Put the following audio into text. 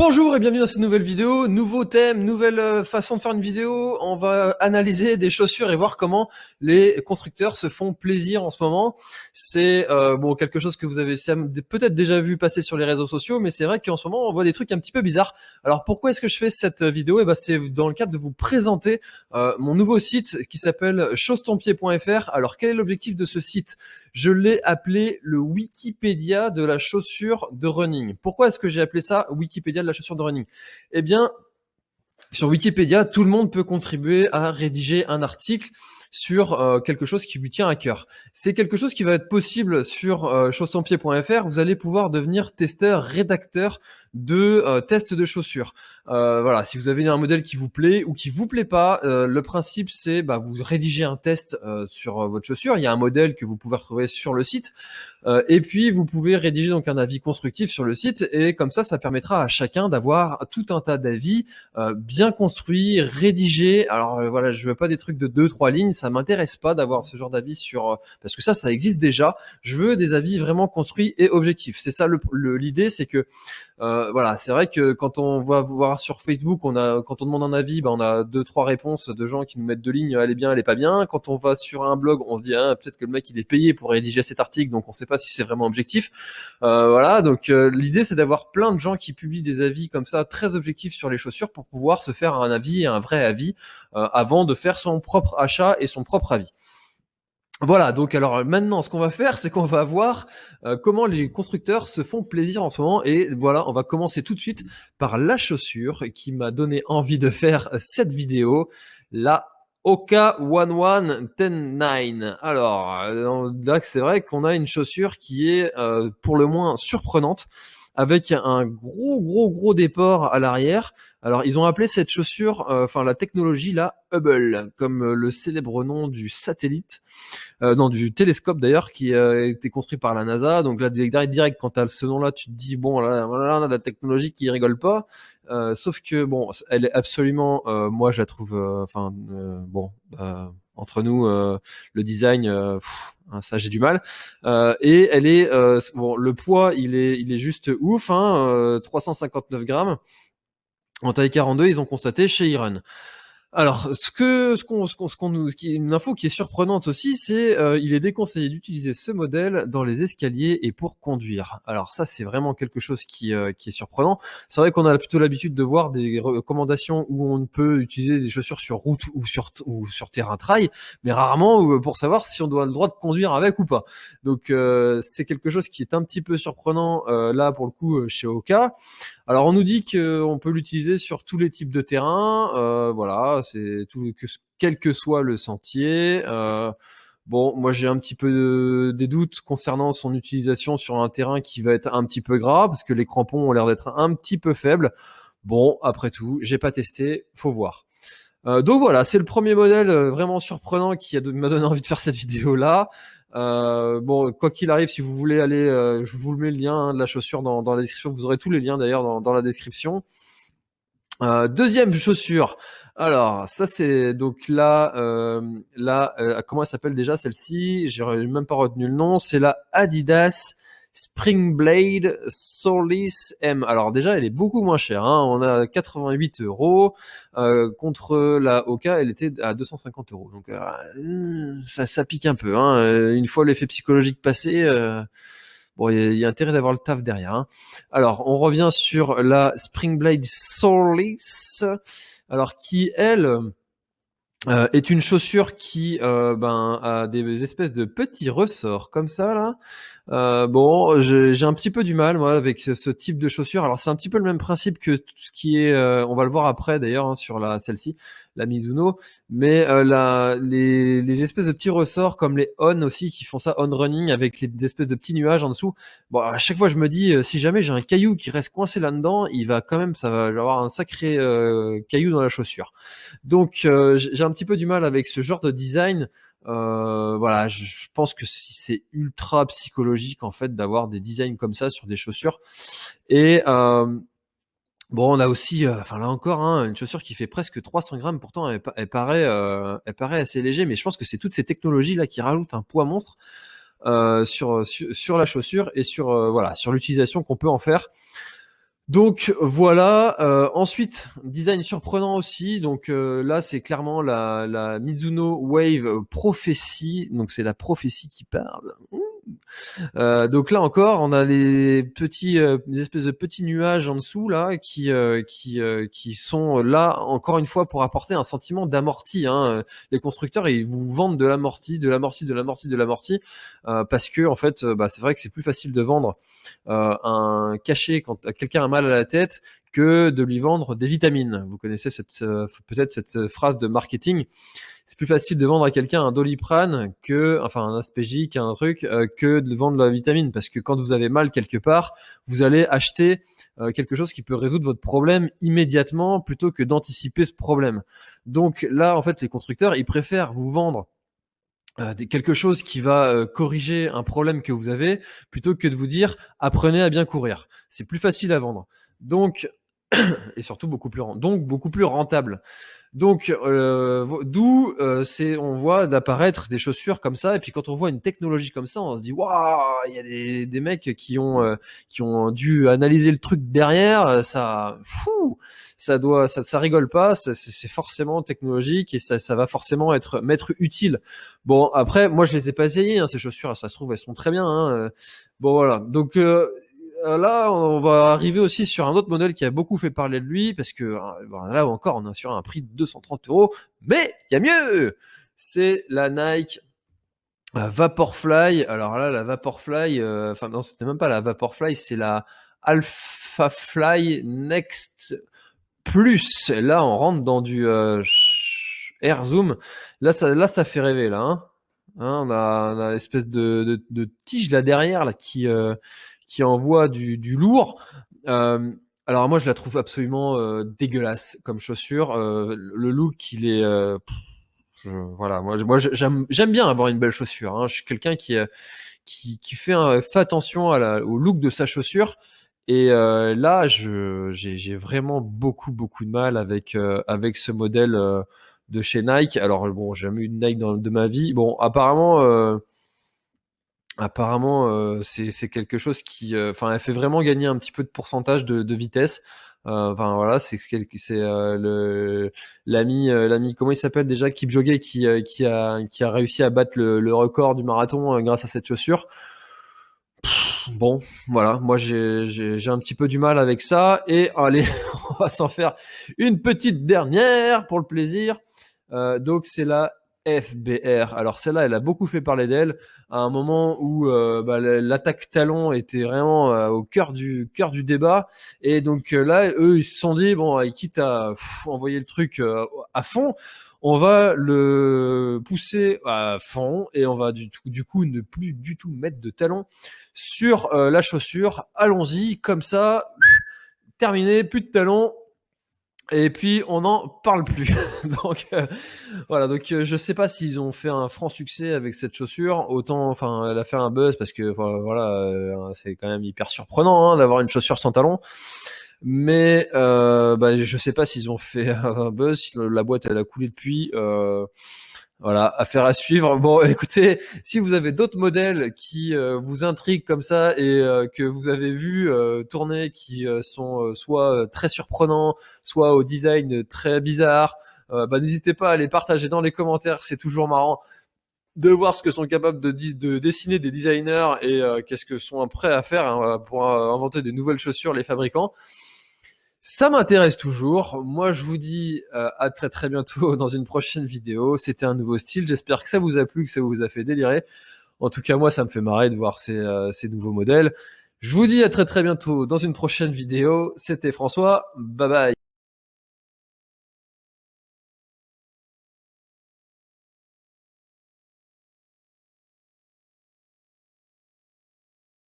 Bonjour et bienvenue dans cette nouvelle vidéo, nouveau thème, nouvelle euh, façon de faire une vidéo. On va analyser des chaussures et voir comment les constructeurs se font plaisir en ce moment. C'est euh, bon quelque chose que vous avez peut-être déjà vu passer sur les réseaux sociaux, mais c'est vrai qu'en ce moment on voit des trucs un petit peu bizarres. Alors pourquoi est-ce que je fais cette vidéo? Et eh ben c'est dans le cadre de vous présenter euh, mon nouveau site qui s'appelle chausetonpied.fr. Alors quel est l'objectif de ce site? Je l'ai appelé le Wikipédia de la chaussure de running. Pourquoi est-ce que j'ai appelé ça Wikipédia de la chaussure de running. Eh bien, sur Wikipédia, tout le monde peut contribuer à rédiger un article sur euh, quelque chose qui lui tient à cœur. C'est quelque chose qui va être possible sur euh, Vous allez pouvoir devenir testeur, rédacteur de euh, tests de chaussures. Euh, voilà, si vous avez un modèle qui vous plaît ou qui vous plaît pas, le principe c'est bah, vous rédigez un test sur votre chaussure. Il y a un modèle que vous pouvez retrouver sur le site, et puis vous pouvez rédiger donc un avis constructif sur le site, et comme ça, ça permettra à chacun d'avoir tout un tas d'avis bien construits, rédigés. Alors voilà, je veux pas des trucs de deux trois lignes ça m'intéresse pas d'avoir ce genre d'avis sur euh, parce que ça, ça existe déjà. Je veux des avis vraiment construits et objectifs. C'est ça l'idée, c'est que euh, voilà, c'est vrai que quand on va voir sur Facebook, on a quand on demande un avis, bah, on a deux trois réponses de gens qui nous mettent deux lignes, elle est bien, elle est pas bien. Quand on va sur un blog, on se dit ah, peut-être que le mec il est payé pour rédiger cet article, donc on sait pas si c'est vraiment objectif. Euh, voilà, donc l'idée c'est d'avoir plein de gens qui publient des avis comme ça très objectifs sur les chaussures pour pouvoir se faire un avis, un vrai avis avant de faire son propre achat et son propre avis. Voilà, donc alors maintenant ce qu'on va faire, c'est qu'on va voir euh, comment les constructeurs se font plaisir en ce moment. Et voilà, on va commencer tout de suite par la chaussure qui m'a donné envie de faire cette vidéo, la Oka 11119. Alors, euh, là c'est vrai qu'on a une chaussure qui est euh, pour le moins surprenante avec un gros gros gros déport à l'arrière. Alors ils ont appelé cette chaussure, euh, enfin la technologie là, Hubble, comme euh, le célèbre nom du satellite, euh, non du télescope d'ailleurs, qui a été construit par la NASA. Donc là direct, quand tu as ce nom-là, tu te dis bon là, là on a de la technologie qui rigole pas. sauf que bon, elle est absolument, moi je la trouve, enfin bon, entre nous, le design, hein, ça j'ai du mal. et elle est, bon, le poids il est, il est juste ouf, hein, 359 grammes. En taille 42, ils ont constaté chez Iron. Alors, ce que ce qu'on nous qui une info qui est surprenante aussi, c'est euh, il est déconseillé d'utiliser ce modèle dans les escaliers et pour conduire. Alors ça, c'est vraiment quelque chose qui euh, est surprenant. C'est vrai qu'on a plutôt l'habitude de voir des recommandations où on peut utiliser des chaussures sur route ou sur ou sur terrain trail, mais rarement euh, pour savoir si on doit le droit de conduire avec ou pas. Donc c'est quelque chose qui est un petit peu surprenant là pour le coup chez Oka. Alors on nous dit qu'on peut l'utiliser sur tous les types de terrains, euh, voilà, c'est tout, que, quel que soit le sentier. Euh, bon, moi j'ai un petit peu des doutes concernant son utilisation sur un terrain qui va être un petit peu gras, parce que les crampons ont l'air d'être un petit peu faibles. Bon, après tout, j'ai pas testé, faut voir. Euh, donc voilà, c'est le premier modèle vraiment surprenant qui m'a donné envie de faire cette vidéo là. Euh, bon, quoi qu'il arrive, si vous voulez aller, euh, je vous mets le lien hein, de la chaussure dans, la description. Vous aurez tous les liens d'ailleurs dans, la description. Euh, deuxième chaussure. Alors, ça c'est donc là, là, comment elle s'appelle déjà celle-ci? J'ai même pas retenu le nom. C'est la Adidas Springblade Solis M. Alors déjà, elle est beaucoup moins chère. Hein. On a 88 euros euh, contre la Oka, elle était à 250 euros. Donc euh, ça, ça, pique un peu. Hein. Une fois l'effet psychologique passé, euh, bon, il y, a intérêt d'avoir le taf derrière. Hein. Alors, on revient sur la Springblade Solis, alors qui elle euh, est une chaussure qui euh, ben, a des espèces de petits ressorts comme ça là. Euh, bon, j'ai un petit peu du mal moi avec ce, type de chaussure. Alors c'est un petit peu le même principe que ce qui est, on va le voir après d'ailleurs hein, sur la celle-ci la Mizuno, mais euh, la, les, les, espèces de petits ressorts comme les on aussi qui font ça on running avec les espèces de petits nuages en dessous. Bon, à chaque fois je me dis euh, si jamais j'ai un caillou qui reste coincé là-dedans, il va quand même ça va avoir un sacré euh, caillou dans la chaussure. Donc j'ai un petit peu du mal avec ce genre de design. voilà, je, pense que c'est ultra psychologique en fait d'avoir des designs comme ça sur des chaussures. Et Bon, on a aussi, euh, enfin là encore, hein, une chaussure qui fait presque 300 grammes. Pourtant, elle, paraît, euh, elle paraît assez léger, mais je pense que c'est toutes ces technologies là qui rajoutent un poids monstre euh, sur, sur, la chaussure et sur voilà sur l'utilisation qu'on peut en faire. Donc voilà. Ensuite, design surprenant aussi. Donc là, c'est clairement la, la Mizuno Wave Prophecy. Donc c'est la prophétie qui parle. Euh, donc là encore, on a les petits, euh, espèces de petits nuages en dessous là, qui euh, qui sont là encore une fois pour apporter un sentiment d'amorti. Hein. Les constructeurs ils vous vendent de l'amorti, de l'amorti, de l'amorti, de l'amorti, parce que en fait, bah, c'est vrai que c'est plus facile de vendre un cachet quand quelqu'un a mal à la tête que de lui vendre des vitamines. Vous connaissez peut-être cette phrase de marketing c'est plus facile de vendre à quelqu'un un doliprane que, enfin un aspégique, un truc, euh, que de vendre la vitamine. Parce que quand vous avez mal quelque part, vous allez acheter euh, quelque chose qui peut résoudre votre problème immédiatement plutôt que d'anticiper ce problème. Donc là, en fait, les constructeurs, ils préfèrent vous vendre euh, quelque chose qui va corriger un problème que vous avez plutôt que de vous dire apprenez à bien courir. C'est plus facile à vendre. Donc et surtout beaucoup plus donc beaucoup plus rentable. Donc, euh, d'où euh, c'est, on voit d'apparaître des chaussures comme ça, et puis quand on voit une technologie comme ça, on se dit waouh, il y a des, des mecs qui ont euh, qui ont dû analyser le truc derrière, ça, fou, ça doit, ça, ça rigole pas, c'est forcément technologique et ça, ça va forcément être m'être utile. Bon, après, moi je les ai pas essayées, hein, ces chaussures, ça se trouve elles sont très bien. Hein, bon voilà, donc euh, là, on va arriver aussi sur un autre modèle qui a beaucoup fait parler de lui, parce que euh, là encore, on est sur un prix de 230 euros, mais il y a mieux C'est la Nike euh, Vaporfly. Alors là, la Vaporfly, enfin non, c'était même pas la Vaporfly, c'est la Alpha Fly Next Plus. Là, on rentre dans du Air Zoom. Là, ça, fait rêver, là. Hein. Hein, on a, on a espèce de, de, tige là derrière qui qui envoie du, lourd. Euh, alors moi, je la trouve absolument euh, dégueulasse comme chaussure. Euh, le look, il est... Voilà, moi, j'aime bien avoir une belle chaussure. Hein. Je suis quelqu'un qui, fait, attention au look de sa chaussure. Et là, j'ai vraiment beaucoup, beaucoup de mal avec, ce modèle de chez Nike. Alors bon, j'ai jamais eu de Nike de ma vie. Bon, apparemment apparemment euh, c'est quelque chose qui euh, enfin elle fait vraiment gagner un petit peu de pourcentage de, de vitesse. Euh, enfin voilà c'est c'est le l'ami l'ami comment il s'appelle déjà Kipchoge qui qui a qui a réussi à battre le, le record du marathon grâce à cette chaussure. Bon voilà moi j'ai j'ai un petit peu du mal avec ça. Et allez on va s'en faire une petite dernière pour le plaisir. Donc c'est la FBR. Alors celle-là, elle a beaucoup fait parler d'elle à un moment où euh, bah, l'attaque talon était vraiment euh, au cœur du cœur du débat. Et donc euh, là, eux, ils se sont dit bon, quitte à envoyer le truc à fond, on va le pousser à fond et on va du, du coup ne plus du tout mettre de talon sur la chaussure. Allons-y, comme ça, terminé, plus de talons, et puis on n'en parle plus. donc euh, voilà, donc euh, je sais pas s'ils ont fait un franc succès avec cette chaussure. Autant, enfin, elle a fait un buzz parce que voilà, euh, c'est quand même hyper surprenant hein, d'avoir une chaussure sans talon. Mais euh, bah, je sais pas s'ils ont fait un buzz. La boîte elle a coulé depuis. Voilà, affaire à suivre. Bon, écoutez, si vous avez d'autres modèles qui euh, vous intriguent comme ça et euh, que vous avez vu euh, tourner, qui sont soit très surprenants, soit au design très bizarre, bah, n'hésitez pas à les partager dans les commentaires. C'est toujours marrant de voir ce que sont capables de, de dessiner des designers et qu'est-ce que sont prêts à faire hein, pour inventer des nouvelles chaussures les fabricants. Ça m'intéresse toujours. Moi, je vous dis euh, à très très bientôt dans une prochaine vidéo. C'était un nouveau style. J'espère que ça vous a plu, que ça vous a fait délirer. En tout cas, moi, ça me fait marrer de voir ces, euh, ces nouveaux modèles. Je vous dis à très très bientôt dans une prochaine vidéo. C'était François. Bye bye.